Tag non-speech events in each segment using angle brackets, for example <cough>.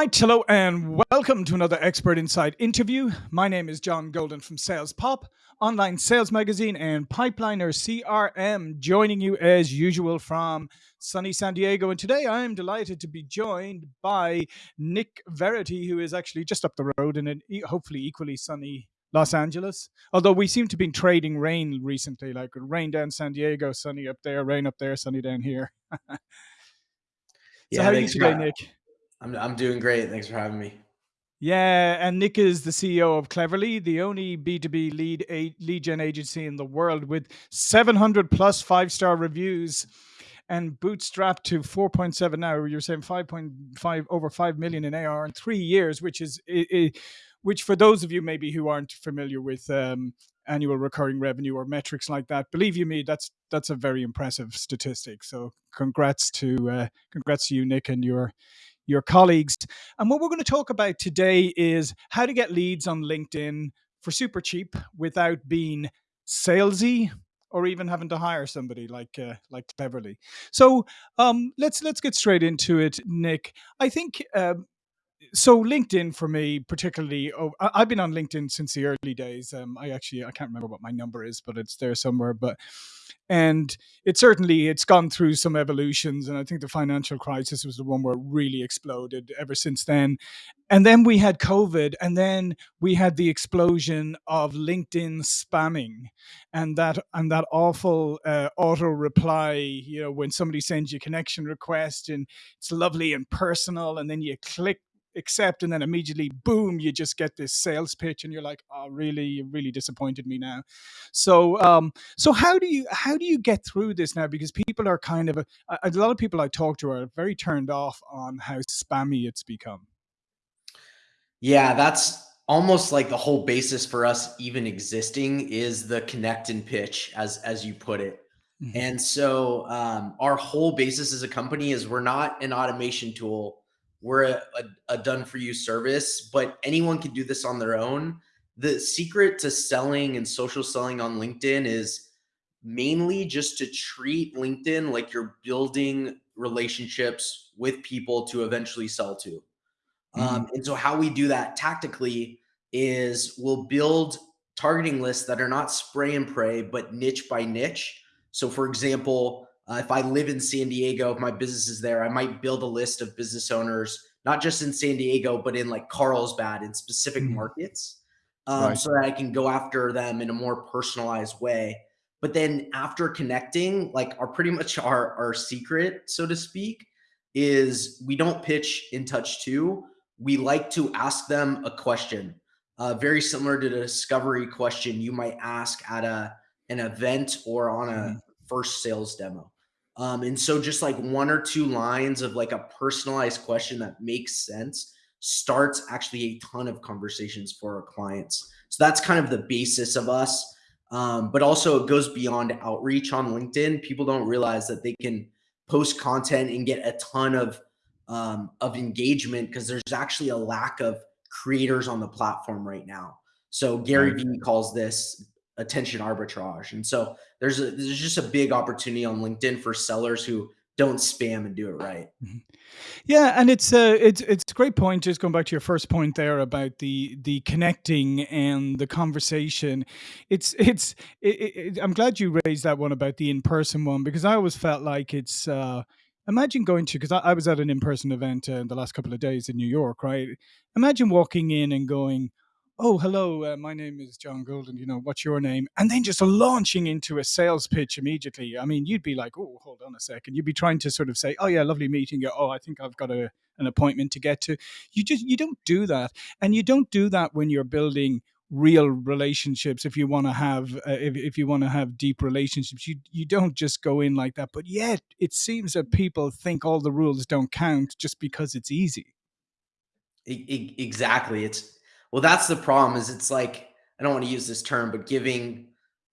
right, hello and welcome to another Expert Insight interview. My name is John Golden from Sales Pop, online sales magazine, and Pipeliner CRM, joining you as usual from sunny San Diego. And today I am delighted to be joined by Nick Verity, who is actually just up the road in an e- hopefully equally sunny Los Angeles. Although we seem to be trading rain recently, like rain down San Diego, sunny up there, rain up there, sunny down here. <laughs> so Yeah, how are you today, Nick? I'm I'm doing great. Thanks for having me. Yeah, and Nick is the CEO of Cleverly, the only B2B lead a- lead gen agency in the world with 700 plus five star reviews and bootstrapped to 4.7 now. You're saying 5.5 over 5 million in AR in three years, which is i i which for those of you maybe who aren't familiar with um, annual recurring revenue or metrics like that, believe you me, that's that's a very impressive statistic. So congrats to uh, congrats to you, Nick, and your your colleagues. And what we're going to talk about today is how to get leads on LinkedIn for super cheap without being salesy or even having to hire somebody like uh, like Cleverly. So um, let's let's get straight into it, Nick. I think um, so linkedin for me particularly oh, I- i've been on linkedin since the early days um, i actually i can't remember what my number is but it's there somewhere but and it certainly it's gone through some evolutions and i think the financial crisis was the one where it really exploded ever since then. And then we had covid and then we had the explosion of linkedin spamming and that and that awful uh, auto reply you know when somebody sends you a connection request and it's lovely and personal and then you click accept and then immediately boom you just get this sales pitch and you're like oh really you really disappointed me now so um so how do you how do you get through this now because people are kind of a, a lot of people i talk to are very turned off on how spammy it's become Yeah, that's almost like the whole basis for us even existing is the connect and pitch, as as you put it. Mhm. And so um, our whole basis as a company is we're not an automation tool. We're a, a, a done for you service, but anyone can do this on their own. The secret to selling and social selling on LinkedIn is mainly just to treat LinkedIn like you're building relationships with people to eventually sell to. Mhm. Um, and so how we do that tactically is we'll build targeting lists that are not spray and pray, but niche by niche. So for example, uh, if I live in San Diego, if my business is there, I might build a list of business owners, not just in San Diego, but in like Carlsbad in specific Mhm. markets, um, right so that I can go after them in a more personalized way. But then after connecting, like our pretty much our our secret, so to speak, is we don't pitch in touch two we like to ask them a question, uh, very similar to the discovery question you might ask at a an event or on a Mhm. first sales demo. Um, and so just like one or two lines of like a personalized question that makes sense starts actually a ton of conversations for our clients. So that's kind of the basis of us. Um, but also it goes beyond outreach on LinkedIn. People don't realize that they can post content and get a ton of um, of engagement because there's actually a lack of creators on the platform right now. So Gary Vee calls this attention arbitrage, and so there's a there's just a big opportunity on LinkedIn for sellers who don't spam and do it right. Mhm. Yeah, and it's a it's it's a great point. Just going back to your first point there about the the connecting and the conversation. It's it's it, it, I'm glad you raised that one about the in person one because I always felt like it's. uh Imagine going to because I, I was at an in person event uh, the last couple of days in New York, right? Imagine walking in and going, "Oh, hello, uh, my name is John Golden. You know, what's your name?" And then just launching into a sales pitch immediately. I mean, you'd be like, "Oh, hold on a second. You'd be trying to sort of say, "Oh yeah, lovely meeting you. Oh, I think I've got a an appointment to get to." You just you don't do that, and you don't do that when you're building real relationships if you want to have uh, if, if you want to have deep relationships you you don't just go in like that but yet it seems that people think all the rules don't count just because it's easy exactly. It's well, that's the problem. Is it's like I don't want to use this term, but giving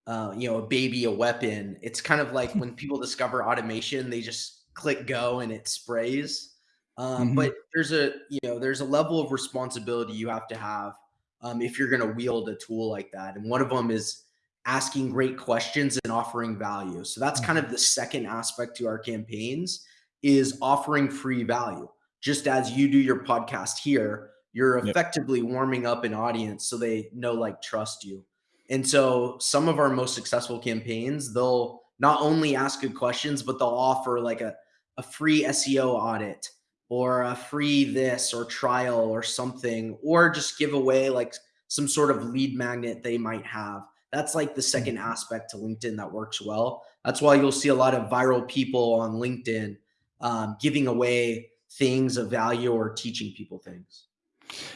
uh, you know a baby a weapon. It's kind of like <laughs> when people discover automation, they just click go and it sprays. Um, hmm but there's a you know there's a level of responsibility you have to have um, if you're going to wield a tool like that, and one of them is asking great questions and offering value. So that's kind of the second aspect to our campaigns is offering free value just as you do your podcast here, you're Yep. effectively warming up an audience so they know, like, trust you. And so some of our most successful campaigns, they'll not only ask good questions, but they'll offer like a, a free SEO audit or a free this or trial or something, or just give away like some sort of lead magnet they might have. That's like the Mm. second aspect to LinkedIn that works well. That's why you'll see a lot of viral people on LinkedIn um, giving away things of value or teaching people things.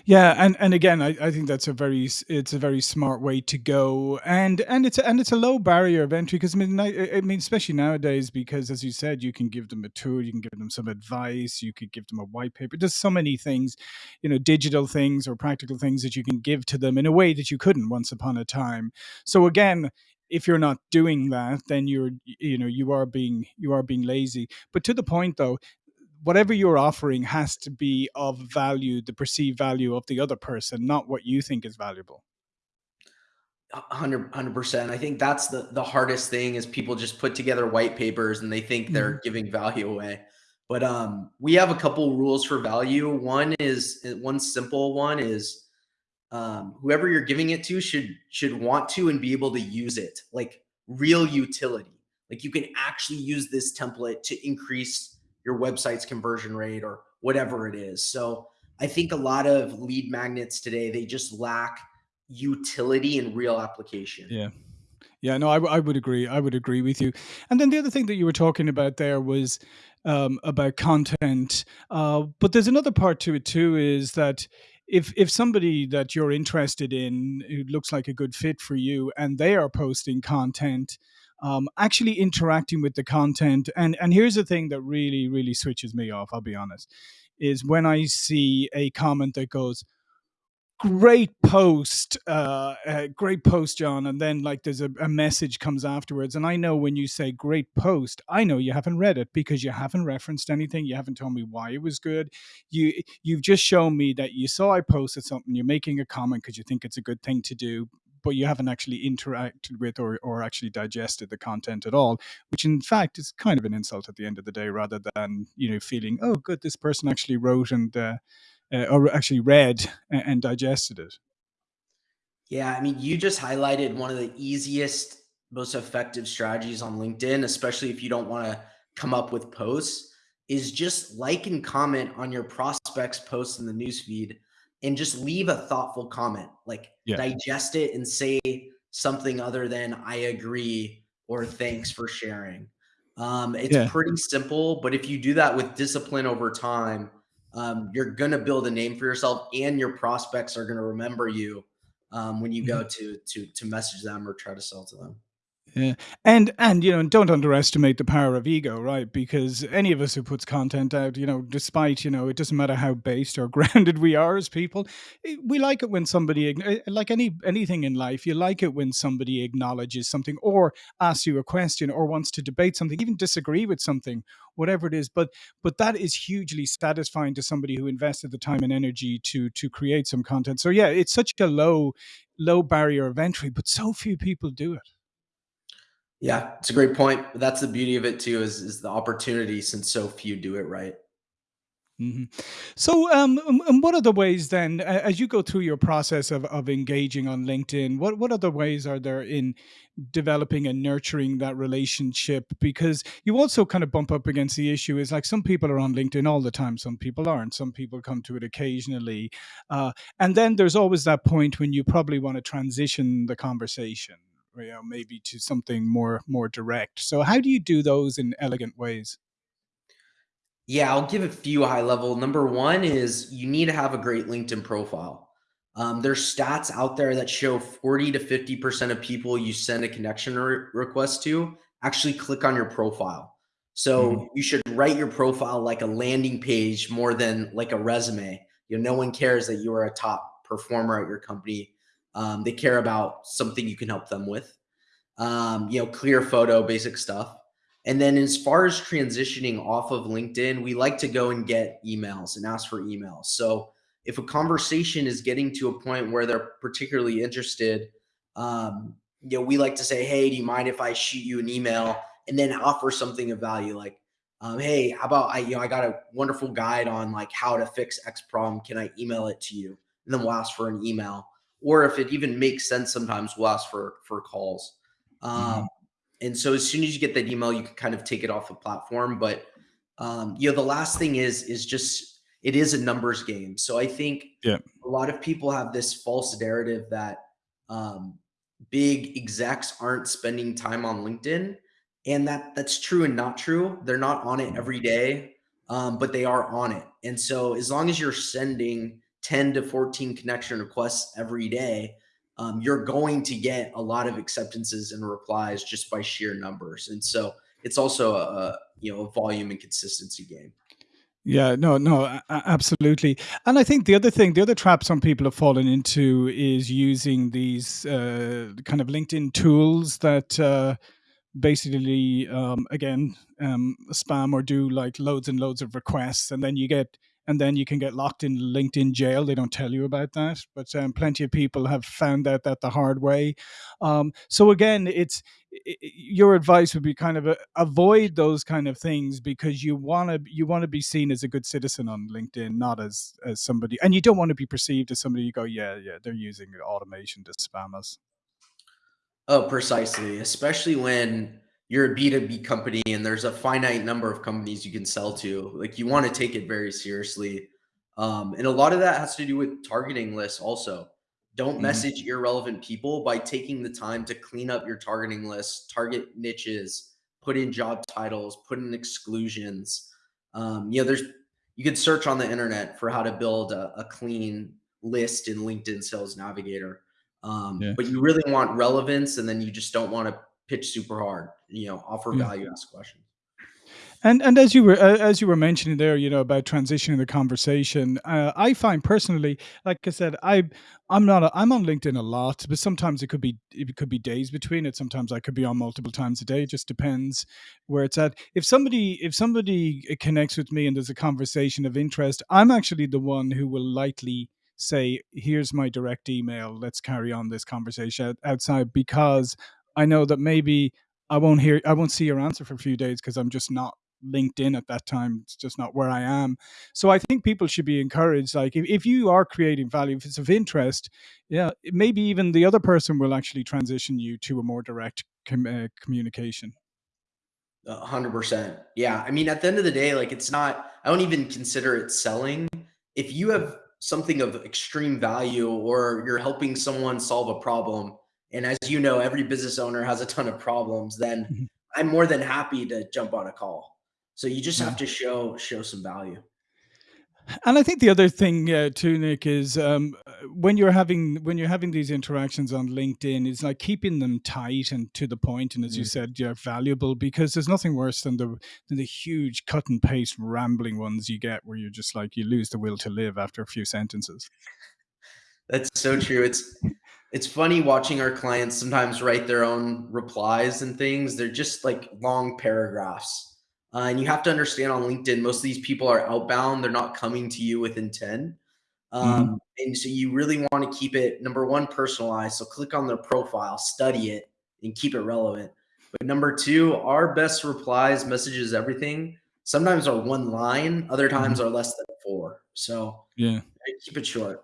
Yeah, and and again, I, I think that's a very it's a very smart way to go, and and it's a, and it's a low barrier of entry because I mean I, I mean especially nowadays because as you said, you can give them a tool, you can give them some advice, you could give them a white paper. There's so many things, you know, digital things or practical things that you can give to them in a way that you couldn't once upon a time. So again. If you're not doing that, then you're, you know, you are being you are being lazy. But to the point, though, whatever you're offering has to be of value, the perceived value of the other person, not what you think is valuable. 100 percent. I think that's the the hardest thing is people just put together white papers and they think Mhm. they're giving value away. But um, we have a couple rules for value. One is uh, one simple one is um, whoever you're giving it to should should want to and be able to use it, like real utility. Like you can actually use this template to increase your website's conversion rate or whatever it is. So I think a lot of lead magnets today they just lack utility and real application. Yeah. Yeah, no, I, I would agree. I would agree with you. And then the other thing that you were talking about there was um, about content. Uh, but there's another part to it too. Is that if if somebody that you're interested in who looks like a good fit for you, and they are posting content, um, actually interacting with the content, and and here's the thing that really really switches me off. I'll be honest, is when I see a comment that goes great post uh, uh great post john and then like there's a, a message comes afterwards and i know when you say great post i know you haven't read it because you haven't referenced anything you haven't told me why it was good you you've just shown me that you saw i posted something you're making a comment because you think it's a good thing to do but you haven't actually interacted with or, or actually digested the content at all which in fact is kind of an insult at the end of the day rather than you know feeling oh good this person actually wrote and uh, uh, or actually read and, and digested it. Yeah, I mean, you just highlighted one of the easiest, most effective strategies on LinkedIn, especially if you don't want to come up with posts, is just like and comment on your prospects' posts in the newsfeed and just leave a thoughtful comment. Like Yeah, digest it and say something other than I agree or thanks for sharing. Um, it's yeah. pretty simple, but if you do that with discipline over time, um, you're going to build a name for yourself and your prospects are going to remember you um, when you go to to to message them or try to sell to them. Yeah. And and you know, don't underestimate the power of ego, right? Because any of us who puts content out, you know, despite, you know, it doesn't matter how based or <laughs> grounded we are as people, eh, we like it when somebody eh, like any anything in life, you like it when somebody acknowledges something or asks you a question or wants to debate something, even disagree with something, whatever it is. But but that is hugely satisfying to somebody who invested the time and energy to to create some content. So yeah, it's such a low low barrier of entry, but so few people do it. Yeah, it's a great point. That's the beauty of it too, is is the opportunity since so few do it right. Mhm. So, um, um, um, what other ways then, as you go through your process of, of engaging on LinkedIn, what, what other ways are there in developing and nurturing that relationship? Because you also kind of bump up against the issue is like some people are on LinkedIn all the time, some people aren't, some people come to it occasionally. Uh, and then there's always that point when you probably want to transition the conversation. You know, maybe to something more more direct. So, how do you do those in elegant ways? Yeah, I'll give a few high level. Number one is you need to have a great LinkedIn profile. Um, there's stats out there that show 40 to 50% of people you send a connection re- request to actually click on your profile. hmm So you should write your profile like a landing page more than like a resume. You know, no one cares that you are a top performer at your company. Um, they care about something you can help them with um, you know, clear photo, basic stuff. And then as far as transitioning off of LinkedIn, we like to go and get emails and ask for emails. So if a conversation is getting to a point where they're particularly interested, um, you know, we like to say, hey, do you mind if I shoot you an email and then offer something of value like, um, hey, how about I, you know, I got a wonderful guide on like how to fix X problem. Can I email it to you? And then we'll ask for an email. Or if it even makes sense, sometimes we'll ask for for calls. Um, mm-hmm. And so as soon as you get that email, you can kind of take it off the platform. But um, you know, the last thing is is just it is a numbers game. So I think yeah. a lot of people have this false narrative that um, big execs aren't spending time on LinkedIn and that that's true and not true. They're not on it every day, um, but they are on it. And so as long as you're sending 10 to 14 connection requests every day, um, you're going to get a lot of acceptances and replies just by sheer numbers. And so it's also a, you know a volume and consistency game. Yeah, no, no, absolutely. And I think the other thing, the other trap some people have fallen into is using these uh, kind of LinkedIn tools that uh, basically um, again um, spam or do like loads and loads of requests and then you get and then you can get locked in linkedin jail they don't tell you about that but um, plenty of people have found out that the hard way um, so again it's it, your advice would be kind of a, avoid those kind of things because you want to you want to be seen as a good citizen on linkedin not as as somebody and you don't want to be perceived as somebody you go yeah yeah they're using automation to spam us Oh, precisely. Especially when you're a B2B company and there's a finite number of companies you can sell to. Like you want to take it very seriously. Um, and a lot of that has to do with targeting lists also. Don't mm-hmm. message irrelevant people by taking the time to clean up your targeting list, target niches, put in job titles, put in exclusions. Um, you know, there's you can search on the internet for how to build a, a clean list in LinkedIn Sales Navigator. Um, yeah. But you really want relevance, and then you just don't want to pitch super hard. You know, offer value, ask questions. And and as you were uh, as you were mentioning there, you know about transitioning the conversation, uh, I find personally, like I said, I I'm not a, I'm on LinkedIn a lot, but sometimes it could be it could be days between it. Sometimes I could be on multiple times a day. It just depends where it's at. If somebody if somebody connects with me and there's a conversation of interest, I'm actually the one who will likely say, here's my direct email. Let's carry on this conversation outside because I know that maybe I won't hear, I won't see your answer for a few days because I'm just not linked in at that time. It's just not where I am. So I think people should be encouraged. Like if, if you are creating value, if it's of interest, yeah, maybe even the other person will actually transition you to a more direct com- uh, communication. Hundred percent. Yeah. I mean, at the end of the day, like it's not, I don't even consider it selling. If you have something of extreme value or you're helping someone solve a problem and as you know every business owner has a ton of problems then mm-hmm. i'm more than happy to jump on a call so you just have to show show some value and I think the other thing uh, too, Nick, is um, when you're having when you're having these interactions on LinkedIn, it's like keeping them tight and to the point, and as mm. you said, yeah, valuable because there's nothing worse than the than the huge cut and paste rambling ones you get where you're just like you lose the will to live after a few sentences. That's so true. It's it's funny watching our clients sometimes write their own replies and things. They're just like long paragraphs uh, and you have to understand on LinkedIn, most of these people are outbound. They're not coming to you with intent. Um, mm-hmm. And so you really want to keep it number one, personalized. So click on their profile, study it, and keep it relevant. But number two, our best replies, messages, everything sometimes are one line, other times mm-hmm. are less than four. So yeah, keep it short.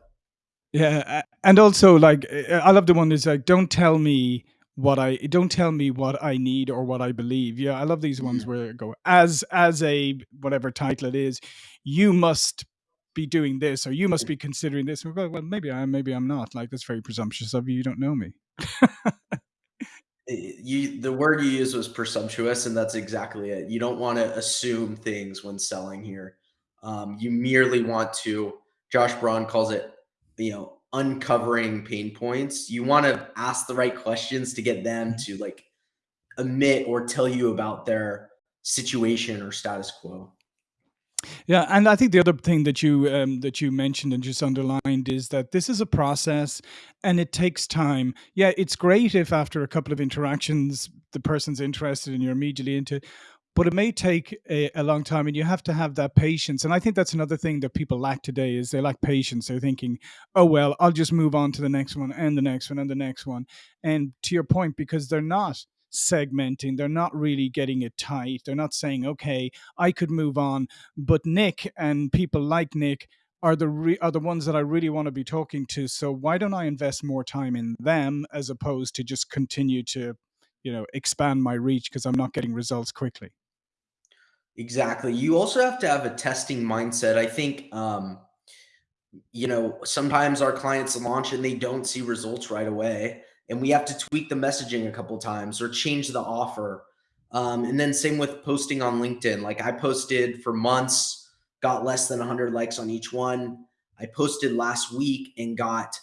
Yeah. And also, like, I love the one that's like, don't tell me what I don't tell me what I need or what I believe. Yeah, I love these ones yeah. where go as as a whatever title it is, you must be doing this or you must be considering this. Well, well maybe I am, maybe I'm not. Like that's very presumptuous of you. You don't know me. you the word you used was presumptuous, and that's exactly it. You don't want to assume things when selling here. Um, you merely want to. Josh Braun calls it, you know, uncovering pain points, you want to ask the right questions to get them mm-hmm. to like admit or tell you about their situation or status quo. Yeah, and I think the other thing that you um, that you mentioned and just underlined is that this is a process, and it takes time. Yeah, it's great if after a couple of interactions the person's interested and you're immediately into, but it may take a, a, long time and you have to have that patience and i think that's another thing that people lack today is they lack patience they're thinking oh well i'll just move on to the next one and the next one and the next one and to your point because they're not segmenting. They're not really getting it tight. They're not saying, okay, I could move on, but Nick and people like Nick are the re- are the ones that I really want to be talking to. So why don't I invest more time in them as opposed to just continue to, you know, expand my reach because I'm not getting results quickly. Exactly. You also have to have a testing mindset. I think um you know, sometimes our clients launch and they don't see results right away, and we have to tweak the messaging a couple times or change the offer. Um, and then same with posting on LinkedIn. Like I posted for months, got less than 100 likes on each one. I posted last week and got,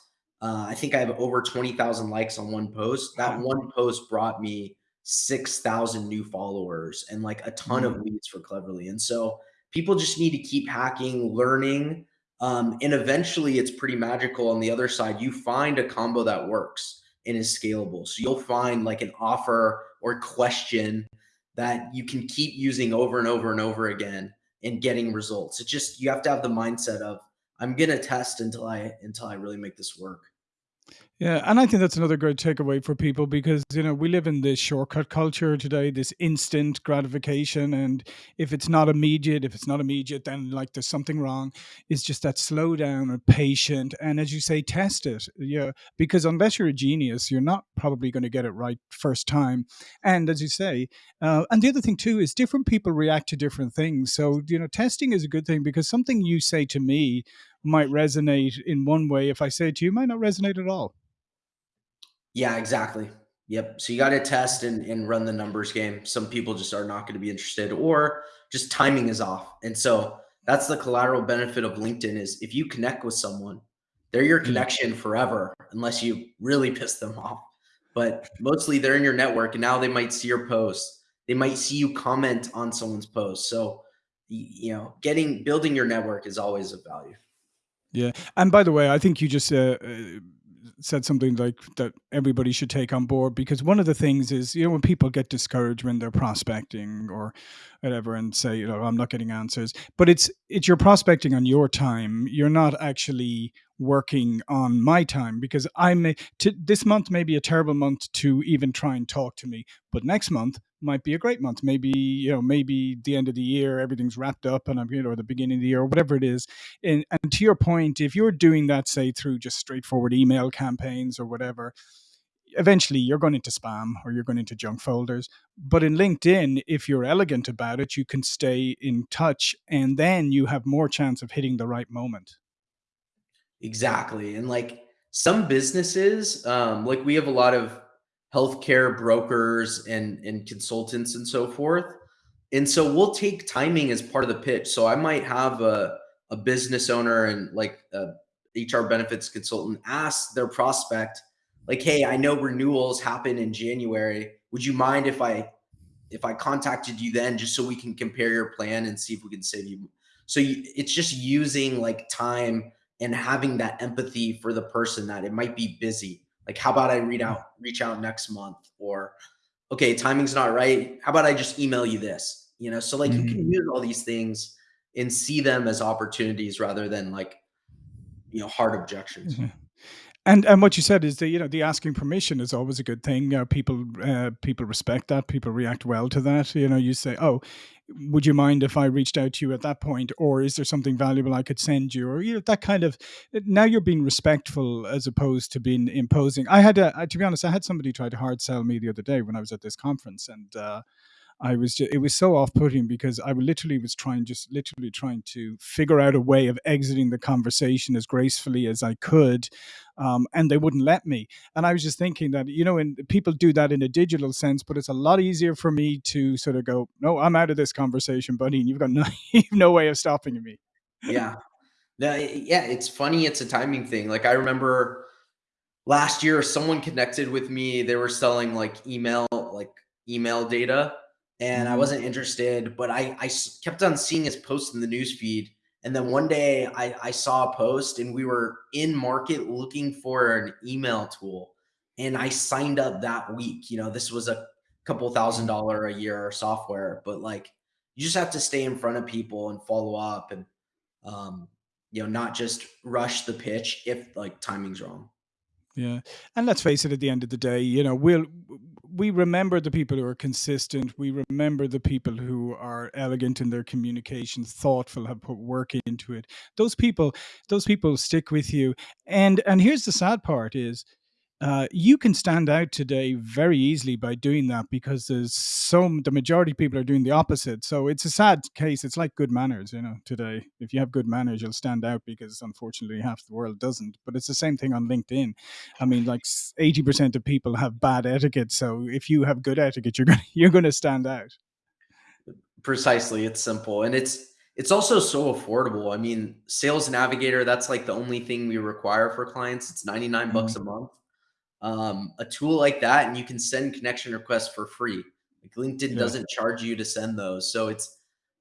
uh, I think I have over 20,000 likes on one post. That one post brought me 6,000 new followers and like a ton of Mm. leads for Cleverly. And so people just need to keep hacking, learning, um, and eventually it's pretty magical on the other side. You find a combo that works and is scalable. So you'll find like an offer or question that you can keep using over and over and over again and getting results. It's just you have to have the mindset of I'm gonna test until I until I really make this work. Yeah, and I think that's another great takeaway for people because you know we live in this shortcut culture today, this instant gratification, and if it's not immediate, if it's not immediate, then like there's something wrong. It's just that slow down and patient, and as you say, test it. Yeah, because unless you're a genius, you're not probably going to get it right first time. And as you say, uh, and the other thing too is different people react to different things. So you know, testing is a good thing because something you say to me might resonate in one way if I say to you might not resonate at all. Yeah, exactly. Yep. So you got to test and, and run the numbers game. Some people just are not going to be interested or just timing is off. And so that's the collateral benefit of LinkedIn is if you connect with someone, they're your connection forever unless you really <laughs> piss them off. But mostly they're in your network and now they might see your post. They might see you comment on someone's post. So you know, getting building your network is always of value. Yeah, and by the way, I think you just uh, uh, said something like that everybody should take on board because one of the things is you know when people get discouraged when they're prospecting or whatever and say you know I'm not getting answers, but it's it's you're prospecting on your time. You're not actually working on my time because I may this month may be a terrible month to even try and talk to me, but next month might be a great month. Maybe you know maybe the end of the year everything's wrapped up and I'm you know or the beginning of the year or whatever it is and, and to your point, if you're doing that, say through just straightforward email campaigns or whatever, eventually you're going into spam or you're going into junk folders. But in LinkedIn, if you're elegant about it, you can stay in touch and then you have more chance of hitting the right moment. Exactly. And like some businesses, um, like we have a lot of healthcare brokers and and consultants and so forth. And so we'll take timing as part of the pitch. So I might have a a business owner and like a HR benefits consultant ask their prospect, like, hey, I know renewals happen in January. Would you mind if I if I contacted you then just so we can compare your plan and see if we can save you. So you, it's just using like time and having that empathy for the person that it might be busy. Like, how about I read out, reach out next month or, okay, timing's not right. How about I just email you this? You know, so like you Mhm. can use all these things and see them as opportunities rather than like, you know, hard objections. Mhm. And and what you said is that you know the asking permission is always a good thing. Uh, people uh, people respect that. People react well to that. You know, you say, "Oh, would you mind if I reached out to you at that point, or is there something valuable I could send you?" Or you know that kind of. Now you're being respectful as opposed to being imposing. I had a, to be honest, I had somebody try to hard sell me the other day when I was at this conference, and uh, I was just, it was so off putting because I literally was trying, just literally trying to figure out a way of exiting the conversation as gracefully as I could. Um, and they wouldn't let me. And I was just thinking that, you know, and people do that in a digital sense, but it's a lot easier for me to sort of go, no, I'm out of this conversation, buddy. And you've got <laughs> no, no way of stopping me. Yeah. Yeah. It's funny. It's a timing thing. Like I remember last year someone connected with me they were selling like email like email data and i hmm wasn't interested but I, I kept on seeing his post in the news feed and then one day i i saw a post and we were in market looking for an email tool and i signed up that week you know this was a couple thousand dollar a year software but like you just have to stay in front of people and follow up and um you know not just rush the pitch if like timing's wrong Yeah, and let's face it. At the end of the day, you know, we'll we remember the people who are consistent. We remember the people who are elegant in their communication, thoughtful, have put work into it. Those people, those people stick with you. And and here's the sad part: is uh, you can stand out today very easily by doing that because there's so the majority of people are doing the opposite. So it's a sad case. It's like good manners, you know. Today, if you have good manners, you'll stand out because unfortunately half the world doesn't. But it's the same thing on LinkedIn. I mean, like eighty percent of people have bad etiquette. So if you have good etiquette, you're gonna <laughs> you're gonna stand out. Precisely, it's simple and it's it's also so affordable. I mean, Sales Navigator, that's like the only thing we require for clients. It's 99 bucks mm-hmm. a month um, a tool like that and you can send connection requests for free. Like LinkedIn yeah. doesn't charge you to send those. So it's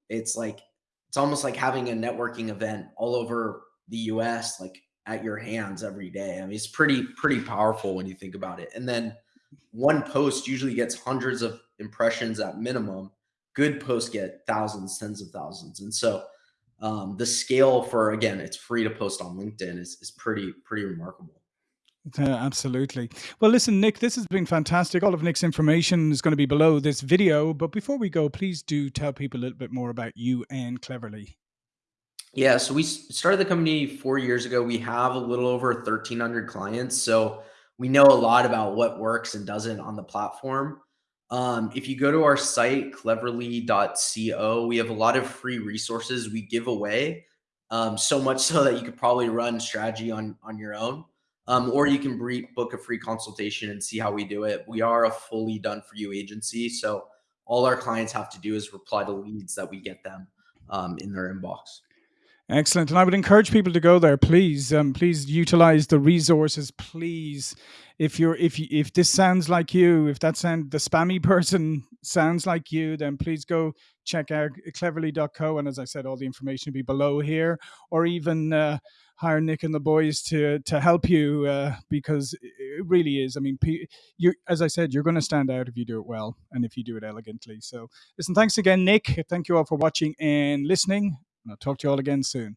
it's like it's almost like having a networking event all over the US like at your hands every day. I mean, it's pretty pretty powerful when you think about it. And then one post usually gets hundreds of impressions at minimum. Good posts get thousands, tens of thousands. And so um, the scale for again, it's free to post on LinkedIn is, is pretty pretty remarkable. Yeah, absolutely. Well, listen, Nick, this has been fantastic. All of Nick's information is going to be below this video. But before we go, please do tell people a little bit more about you and Cleverly. Yeah, so we started the company four years ago. We have a little over 1,300 clients. So we know a lot about what works and doesn't on the platform. Um, if you go to our site, cleverly.co, we have a lot of free resources we give away. Um, so much so that you could probably run strategy on, on your own um, or you can book a free consultation and see how we do it. We are a fully done for you agency. So all our clients have to do is reply to leads that we get them um, in their inbox. Excellent, and I would encourage people to go there. Please, um, please utilize the resources. Please, if you're if you, if this sounds like you, if that sound the spammy <laughs> person sounds like you, then please go check out cleverly.co. And as I said, all the information will be below here, or even uh, hire Nick and the boys to to help you uh, because it really is. I mean, you as I said, you're going to stand out if you do it well and if you do it elegantly. So, listen, thanks again, Nick. Thank you all for watching and listening. And I'll talk to you all again soon.